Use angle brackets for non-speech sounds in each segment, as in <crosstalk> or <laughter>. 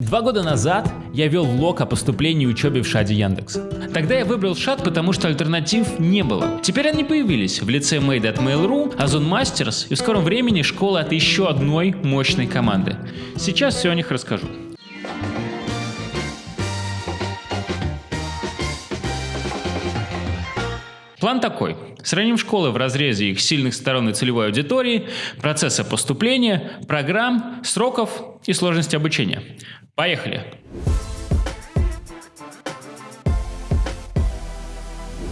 Два года назад я вел влог о поступлении и учебе в ШАДе Яндекса. Тогда я выбрал ШАД, потому что альтернатив не было. Теперь они появились в лице Made at Mail.ru, Ozon Masters и в скором времени школа от еще одной мощной команды. Сейчас все о них расскажу. План такой. Сравним школы в разрезе их сильных сторон и целевой аудитории, процесса поступления, программ, сроков и сложности обучения. Поехали!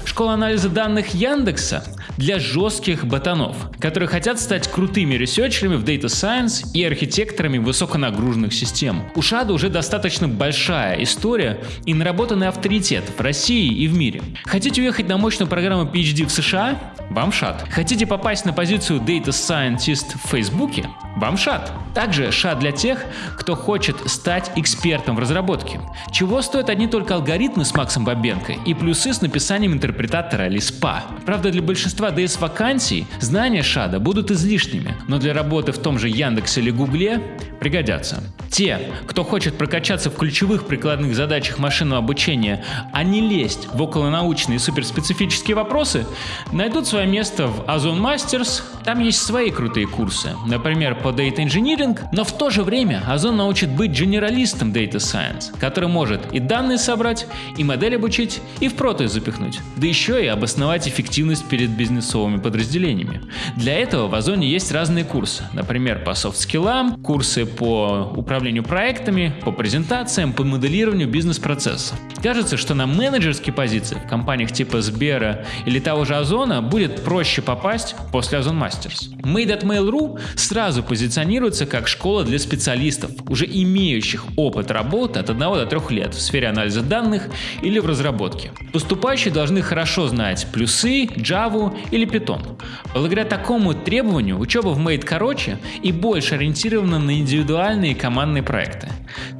Школа анализа данных Яндекса для жестких ботанов, которые хотят стать крутыми ресерчерами в Data Science и архитекторами высоконагруженных систем. У Шада уже достаточно большая история и наработанный авторитет в России и в мире. Хотите уехать на мощную программу PhD в США? Вам шат. Хотите попасть на позицию Data Scientist в Фейсбуке? Вам шат. Также шат для тех, кто хочет стать экспертом в разработке. Чего стоят одни только алгоритмы с Максом Бабенко и плюсы с написанием интерпретатора Лиспа. Правда, для большинства DS вакансий знания шада будут излишними, но для работы в том же Яндексе или Гугле пригодятся. Те, кто хочет прокачаться в ключевых прикладных задачах машинного обучения, а не лезть в околонаучные суперспецифические вопросы, найдут свое место в Ozone Masters. Там есть свои крутые курсы, например, по Data Engineering, но в то же время Ozone научит быть генералистом Data Science, который может и данные собрать, и модель обучить, и в проты запихнуть, да еще и обосновать эффективность перед бизнесовыми подразделениями. Для этого в Озоне есть разные курсы, например, по софт-скиллам, курсы по управлению проектами, по презентациям, по моделированию бизнес-процессов. Кажется, что на менеджерские позиции в компаниях типа Сбера или того же Озона будет проще попасть после Озон Masters. Made at Mail.ru сразу позиционируется как школа для специалистов, уже имеющих опыт работы от 1 до 3 лет в сфере анализа данных или в разработке. Поступающие должны хорошо знать плюсы, Java или Python. Благодаря такому требованию учеба в Made короче и больше ориентирована на индивидуальные командные проекты.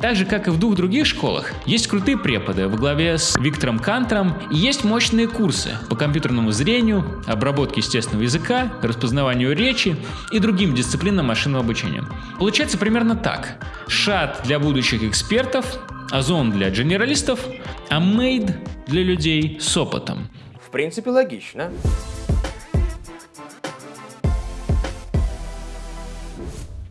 Так же, как и в двух других школах, есть крутые преподы во главе с Виктором Кантером и есть мощные курсы по компьютерному зрению, обработке естественного языка, распознаванию речи и другим дисциплинам машинного обучения. Получается примерно так. Шат для будущих экспертов, Озон для генералистов, а Мейд для людей с опытом. В принципе, логично.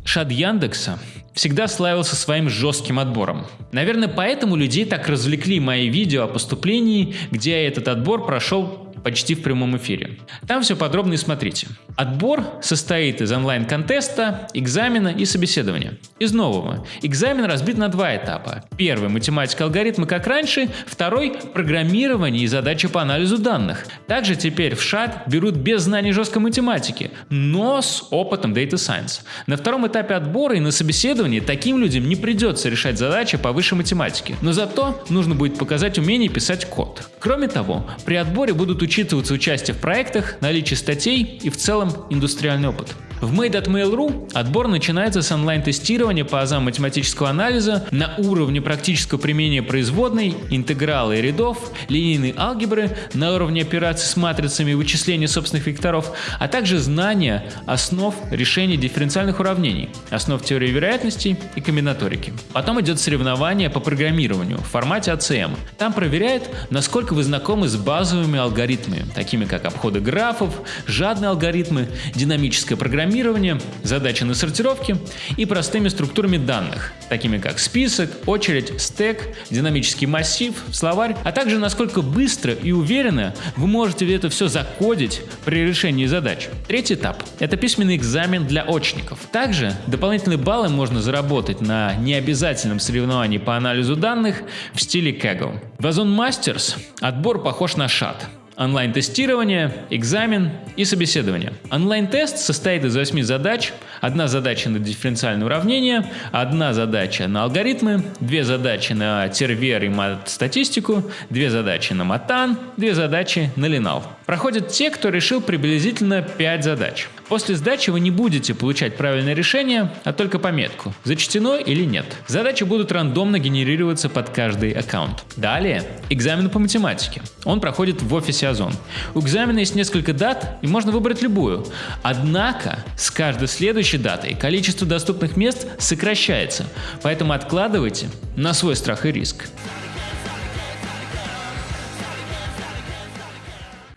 Шад Яндекса всегда славился своим жестким отбором. Наверное, поэтому людей так развлекли мои видео о поступлении, где этот отбор прошел почти в прямом эфире. Там все подробно и смотрите. Отбор состоит из онлайн-контеста, экзамена и собеседования. Из нового. Экзамен разбит на два этапа. Первый – математика алгоритмы как раньше, второй – программирование и задачи по анализу данных. Также теперь в ШАТ берут без знаний жесткой математики, но с опытом Data Science. На втором этапе отбора и на собеседовании таким людям не придется решать задачи по высшей математике, но зато нужно будет показать умение писать код. Кроме того, при отборе будут учить учитываться участие в проектах, наличие статей и в целом индустриальный опыт. В Made.Mail.ru отбор начинается с онлайн-тестирования по азам математического анализа на уровне практического применения производной, интеграла и рядов, линейной алгебры, на уровне операций с матрицами и вычисления собственных векторов, а также знания основ решения дифференциальных уравнений, основ теории вероятностей и комбинаторики. Потом идет соревнование по программированию в формате ACM. Там проверяют, насколько вы знакомы с базовыми алгоритмами, такими как обходы графов, жадные алгоритмы, динамическое программирование, программирование, задачи на сортировке и простыми структурами данных, такими как список, очередь, стек, динамический массив, словарь, а также насколько быстро и уверенно вы можете это все закодить при решении задач. Третий этап – это письменный экзамен для очников. Также дополнительные баллы можно заработать на необязательном соревновании по анализу данных в стиле Kaggle. В Ozone Masters отбор похож на шат онлайн-тестирование, экзамен и собеседование. Онлайн-тест состоит из 8 задач. Одна задача на дифференциальное уравнение, одна задача на алгоритмы, две задачи на тервер и мат-статистику, две задачи на матан, две задачи на линал. Проходят те, кто решил приблизительно 5 задач. После сдачи вы не будете получать правильное решение, а только пометку, зачтено или нет. Задачи будут рандомно генерироваться под каждый аккаунт. Далее, экзамен по математике. Он проходит в офисе Озон. У экзамена есть несколько дат, и можно выбрать любую. Однако, с каждой следующей датой количество доступных мест сокращается, поэтому откладывайте на свой страх и риск.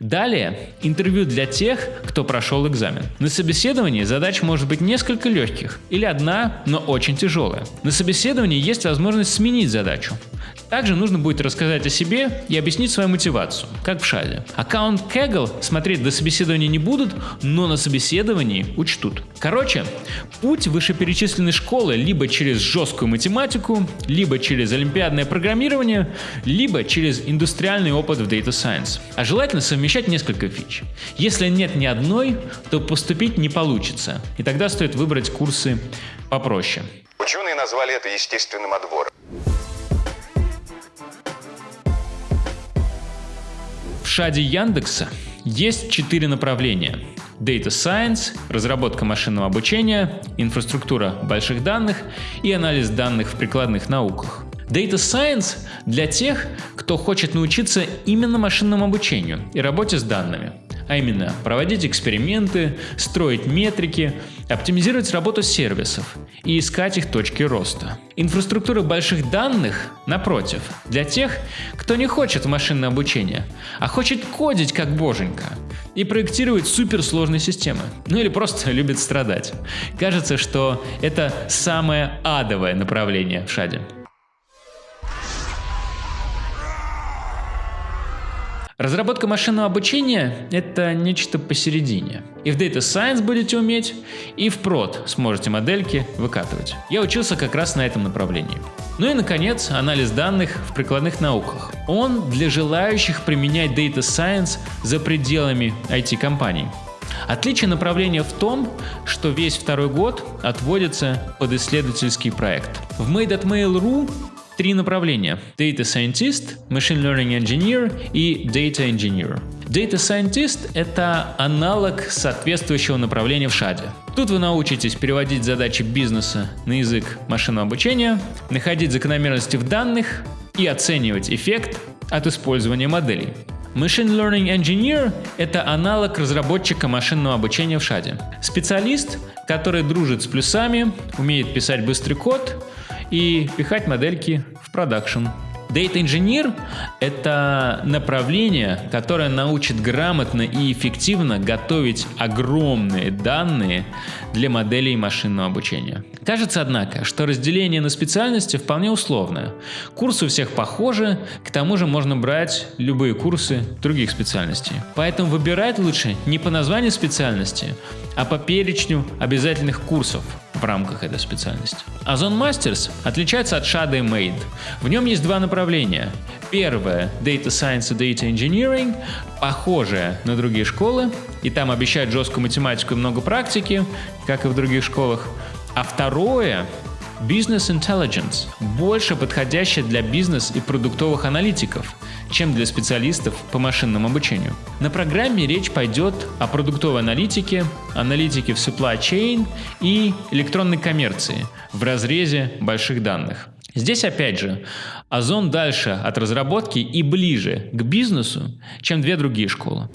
Далее интервью для тех, кто прошел экзамен. На собеседовании задач может быть несколько легких или одна, но очень тяжелая. На собеседовании есть возможность сменить задачу. Также нужно будет рассказать о себе и объяснить свою мотивацию, как в шаде. Аккаунт Kaggle смотреть до собеседования не будут, но на собеседовании учтут. Короче, путь вышеперечисленной школы либо через жесткую математику, либо через олимпиадное программирование, либо через индустриальный опыт в Data Science. А желательно совмещать несколько фич. Если нет ни одной, то поступить не получится, и тогда стоит выбрать курсы попроще. Ученые назвали это естественным отбором. Шаде Яндекса есть четыре направления. Data Science, разработка машинного обучения, инфраструктура больших данных и анализ данных в прикладных науках. Data Science для тех, кто хочет научиться именно машинному обучению и работе с данными а именно проводить эксперименты, строить метрики, оптимизировать работу сервисов и искать их точки роста. Инфраструктура больших данных, напротив, для тех, кто не хочет машинное обучение, а хочет кодить как боженька и проектировать суперсложные системы, ну или просто <laughs> любит страдать. Кажется, что это самое адовое направление в шаде. Разработка машинного обучения — это нечто посередине. И в Data Science будете уметь, и в прод сможете модельки выкатывать. Я учился как раз на этом направлении. Ну и, наконец, анализ данных в прикладных науках. Он для желающих применять Data Science за пределами IT-компаний. Отличие направления в том, что весь второй год отводится под исследовательский проект. В Made.mail.ru три направления – Data Scientist, Machine Learning Engineer и Data Engineer. Data Scientist – это аналог соответствующего направления в шаде. Тут вы научитесь переводить задачи бизнеса на язык машинного обучения, находить закономерности в данных и оценивать эффект от использования моделей. Machine Learning Engineer – это аналог разработчика машинного обучения в шаде. Специалист, который дружит с плюсами, умеет писать быстрый код и пихать модельки в продакшн. Data Engineer — это направление, которое научит грамотно и эффективно готовить огромные данные для моделей машинного обучения. Кажется, однако, что разделение на специальности вполне условное. Курсы у всех похожи, к тому же можно брать любые курсы других специальностей. Поэтому выбирать лучше не по названию специальности, а по перечню обязательных курсов в рамках этой специальности. Озон Masters отличается от Shadow Made. В нем есть два направления. Первое – Data Science и Data Engineering, похожее на другие школы, и там обещают жесткую математику и много практики, как и в других школах. А второе Business Intelligence больше подходящее для бизнес и продуктовых аналитиков, чем для специалистов по машинному обучению. На программе речь пойдет о продуктовой аналитике, аналитике в supply chain и электронной коммерции в разрезе больших данных. Здесь опять же, Озон дальше от разработки и ближе к бизнесу, чем две другие школы.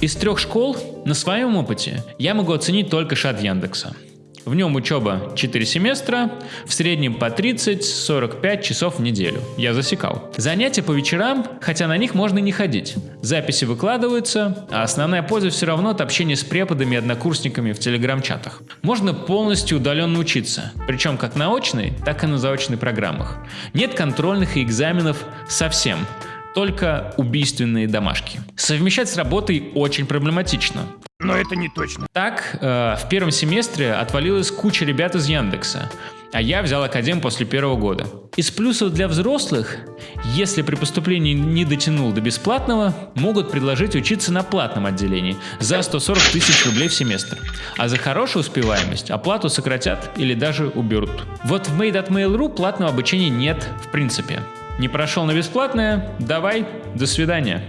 Из трех школ на своем опыте я могу оценить только шат Яндекса. В нем учеба 4 семестра, в среднем по 30-45 часов в неделю. Я засекал. Занятия по вечерам, хотя на них можно и не ходить. Записи выкладываются, а основная польза все равно от общения с преподами и однокурсниками в телеграм-чатах. Можно полностью удаленно учиться, причем как на очной, так и на заочной программах. Нет контрольных и экзаменов совсем только убийственные домашки. Совмещать с работой очень проблематично. Но это не точно. Так, э, в первом семестре отвалилась куча ребят из Яндекса, а я взял академ после первого года. Из плюсов для взрослых, если при поступлении не дотянул до бесплатного, могут предложить учиться на платном отделении за 140 тысяч рублей в семестр. А за хорошую успеваемость оплату сократят или даже уберут. Вот в Made.mail.ru платного обучения нет в принципе. Не прошел на бесплатное? Давай, до свидания.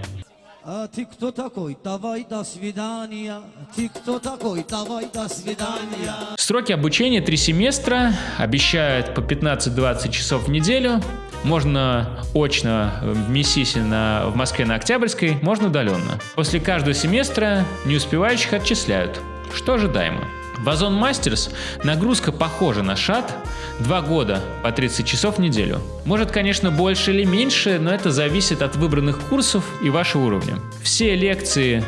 А ты кто такой? Давай до свидания. Ты кто такой? Давай до свидания. Сроки обучения 3 семестра, обещают по 15-20 часов в неделю. Можно очно в МИСИСе на, в Москве на Октябрьской, можно удаленно. После каждого семестра не успевающих отчисляют, что ожидаемо. В Озон Мастерс нагрузка похожа на шат, 2 года по 30 часов в неделю. Может, конечно, больше или меньше, но это зависит от выбранных курсов и вашего уровня. Все лекции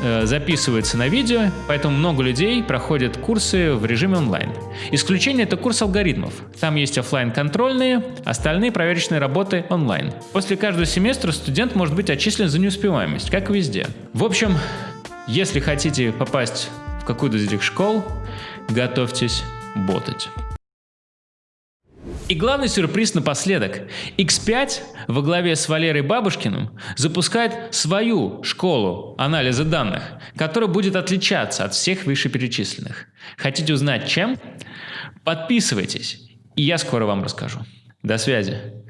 э, записываются на видео, поэтому много людей проходят курсы в режиме онлайн. Исключение это курс алгоритмов. Там есть офлайн контрольные, остальные проверочные работы онлайн. После каждого семестра студент может быть отчислен за неуспеваемость, как везде. В общем, если хотите попасть в какую-то из этих школ, готовьтесь ботать. И главный сюрприз напоследок. X5 во главе с Валерой Бабушкиным запускает свою школу анализа данных, которая будет отличаться от всех вышеперечисленных. Хотите узнать чем? Подписывайтесь, и я скоро вам расскажу. До связи.